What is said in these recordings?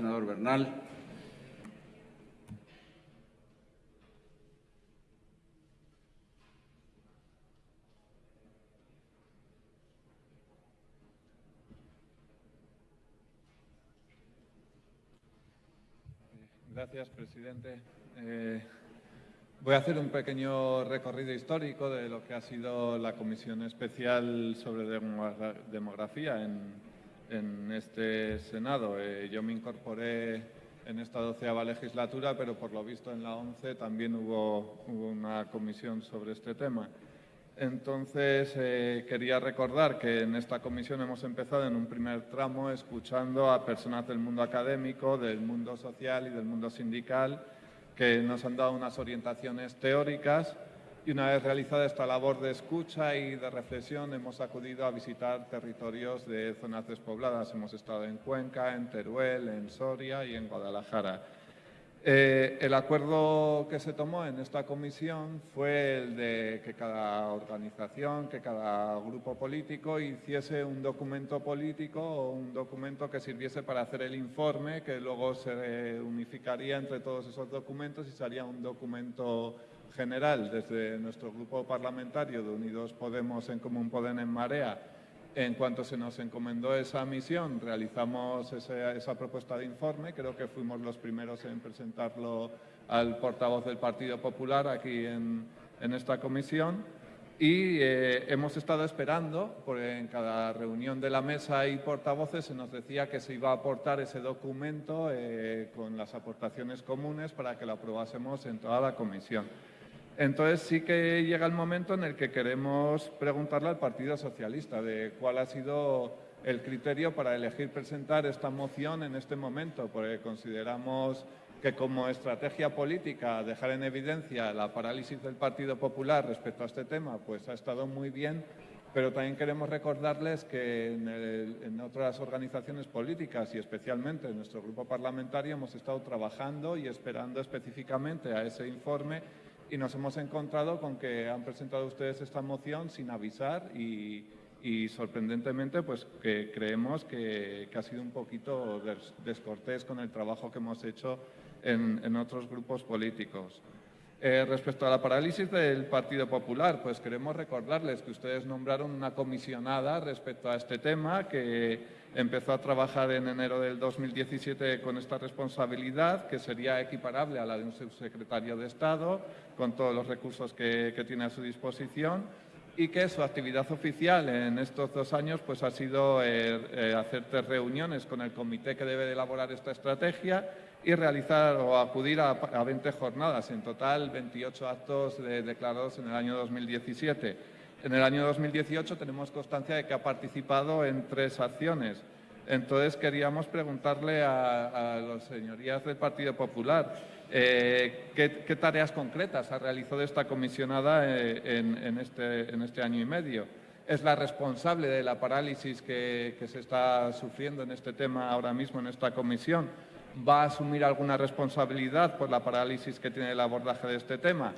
senador Bernal. Gracias, presidente. Eh, voy a hacer un pequeño recorrido histórico de lo que ha sido la Comisión Especial sobre Demografía en, este Senado. Eh, yo me incorporé en esta doceava legislatura, pero por lo visto en la once también hubo una comisión sobre este tema. Entonces, eh, quería recordar que en esta comisión hemos empezado en un primer tramo escuchando a personas del mundo académico, del mundo social y del mundo sindical que nos han dado unas orientaciones teóricas y una vez realizada esta labor de escucha y de reflexión hemos acudido a visitar territorios de zonas despobladas. Hemos estado en Cuenca, en Teruel, en Soria y en Guadalajara. Eh, el acuerdo que se tomó en esta comisión fue el de que cada organización, que cada grupo político hiciese un documento político o un documento que sirviese para hacer el informe, que luego se unificaría entre todos esos documentos y sería un documento general desde nuestro grupo parlamentario de Unidos Podemos en Común Podem en Marea en cuanto se nos encomendó esa misión, realizamos esa propuesta de informe. Creo que fuimos los primeros en presentarlo al portavoz del Partido Popular aquí en, esta comisión. Y eh, hemos estado esperando, porque en cada reunión de la mesa y portavoces se nos decía que se iba a aportar ese documento eh, con las aportaciones comunes para que lo aprobásemos en toda la comisión. Entonces sí que llega el momento en el que queremos preguntarle al Partido Socialista de cuál ha sido el criterio para elegir presentar esta moción en este momento, porque consideramos que como estrategia política dejar en evidencia la parálisis del Partido Popular respecto a este tema, pues ha estado muy bien, pero también queremos recordarles que en, en, otras organizaciones políticas y especialmente en nuestro grupo parlamentario hemos estado trabajando y esperando específicamente a ese informe y nos hemos encontrado con que han presentado ustedes esta moción sin avisar y, sorprendentemente pues creemos que, ha sido un poquito descortés con el trabajo que hemos hecho en, otros grupos políticos. Eh, respecto a la parálisis del Partido Popular, pues queremos recordarles que ustedes nombraron una comisionada respecto a este tema que empezó a trabajar en enero del 2017 con esta responsabilidad, que sería equiparable a la de un subsecretario de Estado, con todos los recursos que, tiene a su disposición, y que su actividad oficial en estos dos años pues, ha sido eh, eh, hacer tres reuniones con el comité que debe de elaborar esta estrategia y realizar o acudir a, 20 jornadas, en total 28 actos declarados en el año 2017. En el año 2018 tenemos constancia de que ha participado en tres acciones. Entonces queríamos preguntarle a, las señorías del Partido Popular eh, ¿qué, tareas concretas ha realizado esta comisionada eh, en, este, en, este, año y medio. Es la responsable de la parálisis que se está sufriendo en este tema ahora mismo en esta comisión. ¿Va a asumir alguna responsabilidad por la parálisis que tiene el abordaje de este tema?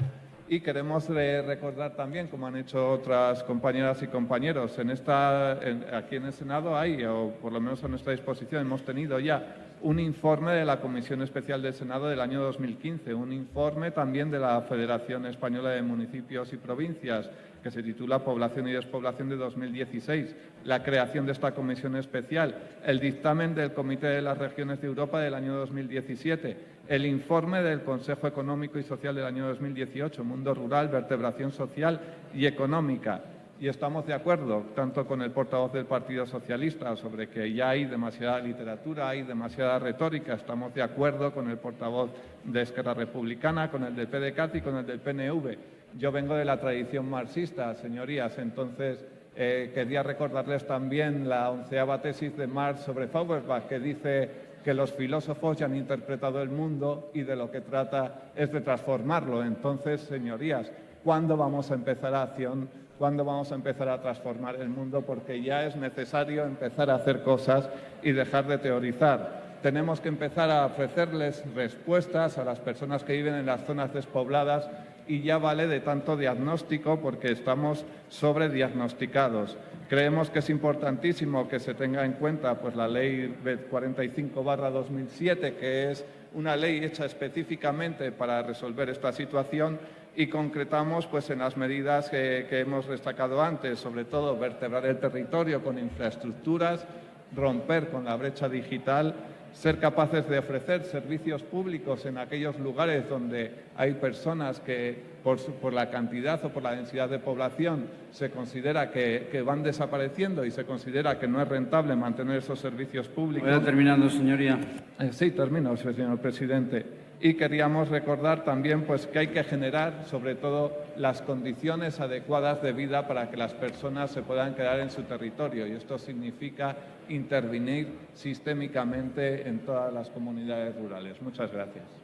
Y queremos recordar también, como han hecho otras compañeras y compañeros, en esta, aquí en el Senado hay, o por lo menos a nuestra disposición, hemos tenido ya un informe de la Comisión Especial del Senado del año 2015, un informe también de la Federación Española de Municipios y Provincias, que se titula Población y Despoblación de 2016, la creación de esta comisión especial, el dictamen del Comité de las Regiones de Europa del año 2017, el informe del Consejo Económico y Social del año 2018, Mundo Rural, Vertebración Social y Económica. Y estamos de acuerdo, tanto con el portavoz del Partido Socialista, sobre que ya hay demasiada literatura, hay demasiada retórica, estamos de acuerdo con el portavoz de Esquerra Republicana, con el del PDCAT y con el del PNV yo vengo de la tradición marxista, señorías, entonces eh, quería recordarles también la onceava tesis de Marx sobre Feuerbach, que dice que los filósofos ya han interpretado el mundo y de lo que trata es de transformarlo. Entonces, señorías, ¿cuándo vamos a empezar a acción? ¿Cuándo vamos a empezar a transformar el mundo? Porque ya es necesario empezar a hacer cosas y dejar de teorizar tenemos que empezar a ofrecerles respuestas a las personas que viven en las zonas despobladas y ya vale de tanto diagnóstico porque estamos sobrediagnosticados. Creemos que es importantísimo que se tenga en cuenta pues, la Ley 45-2007, que es una ley hecha específicamente para resolver esta situación y concretamos pues, en las medidas que, que hemos destacado antes, sobre todo vertebrar el territorio con infraestructuras, romper con la brecha digital ser capaces de ofrecer servicios públicos en aquellos lugares donde hay personas que por, la cantidad o por la densidad de población se considera que, van desapareciendo y se considera que no es rentable mantener esos servicios públicos. Voy terminando, señoría. Eh, sí, termino, señor presidente y queríamos recordar también pues, que hay que generar sobre todo las condiciones adecuadas de vida para que las personas se puedan quedar en su territorio y esto significa intervenir sistémicamente en todas las comunidades rurales. Muchas gracias.